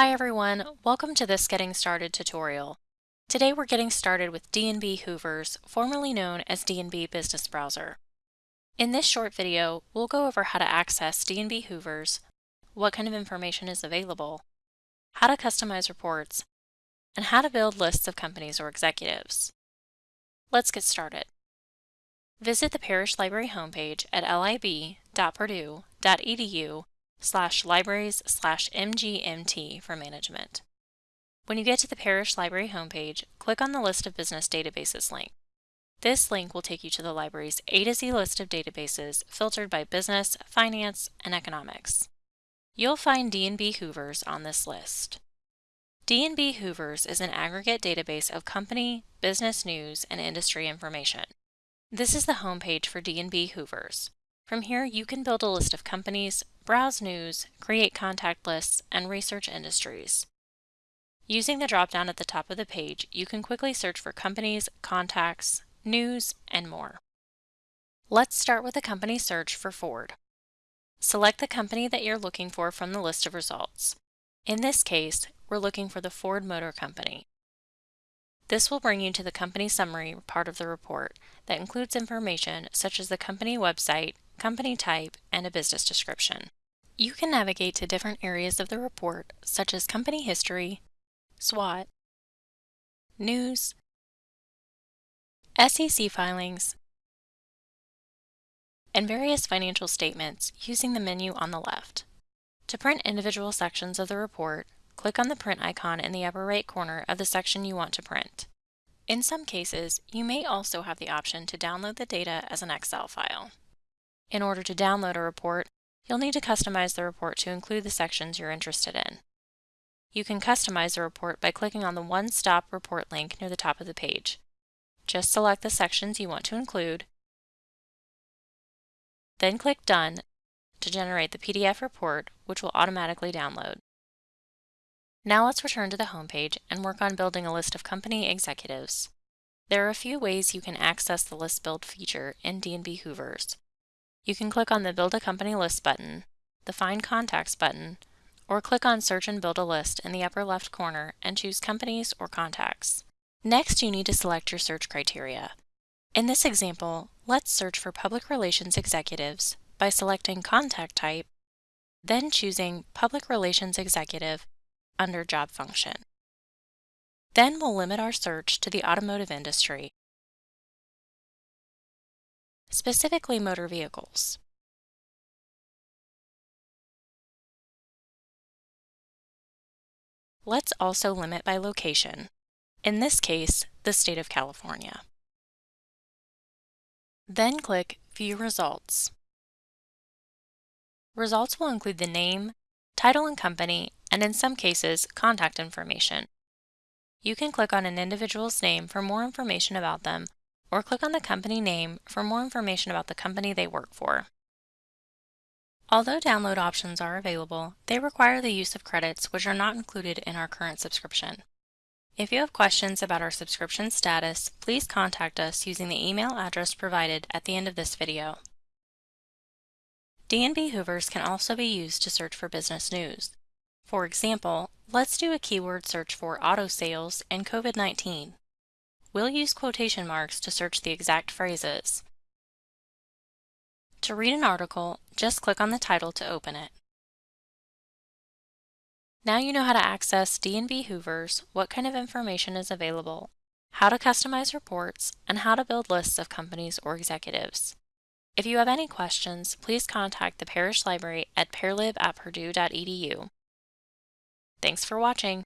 Hi everyone, welcome to this Getting Started tutorial. Today we're getting started with D&B Hoovers, formerly known as D&B Business Browser. In this short video, we'll go over how to access D&B Hoovers, what kind of information is available, how to customize reports, and how to build lists of companies or executives. Let's get started. Visit the Parrish Library homepage at lib.purdue.edu slash libraries slash mgmt for management. When you get to the Parrish Library homepage, click on the List of Business Databases link. This link will take you to the library's A to Z list of databases filtered by business, finance, and economics. You'll find D&B Hoovers on this list. D&B Hoovers is an aggregate database of company, business news, and industry information. This is the homepage for D&B Hoovers. From here, you can build a list of companies, browse news, create contact lists, and research industries. Using the drop-down at the top of the page, you can quickly search for companies, contacts, news, and more. Let's start with a company search for Ford. Select the company that you're looking for from the list of results. In this case, we're looking for the Ford Motor Company. This will bring you to the company summary part of the report that includes information such as the company website, company type, and a business description. You can navigate to different areas of the report, such as company history, SWOT, news, SEC filings, and various financial statements using the menu on the left. To print individual sections of the report, click on the print icon in the upper right corner of the section you want to print. In some cases, you may also have the option to download the data as an Excel file. In order to download a report, you'll need to customize the report to include the sections you're interested in. You can customize the report by clicking on the One Stop Report link near the top of the page. Just select the sections you want to include, then click Done to generate the PDF report, which will automatically download. Now let's return to the homepage and work on building a list of company executives. There are a few ways you can access the List Build feature in D&B Hoovers. You can click on the Build a Company List button, the Find Contacts button, or click on Search and Build a List in the upper left corner and choose Companies or Contacts. Next, you need to select your search criteria. In this example, let's search for Public Relations Executives by selecting Contact Type, then choosing Public Relations Executive under Job Function. Then we'll limit our search to the automotive industry specifically motor vehicles. Let's also limit by location, in this case, the state of California. Then click View Results. Results will include the name, title and company, and in some cases, contact information. You can click on an individual's name for more information about them or click on the company name for more information about the company they work for. Although download options are available, they require the use of credits which are not included in our current subscription. If you have questions about our subscription status, please contact us using the email address provided at the end of this video. D&B Hoovers can also be used to search for business news. For example, let's do a keyword search for auto sales and COVID-19. We'll use quotation marks to search the exact phrases. To read an article, just click on the title to open it. Now you know how to access D&B Hoovers, what kind of information is available, how to customize reports, and how to build lists of companies or executives. If you have any questions, please contact the Parrish Library at parlib at purdue.edu. Thanks for watching.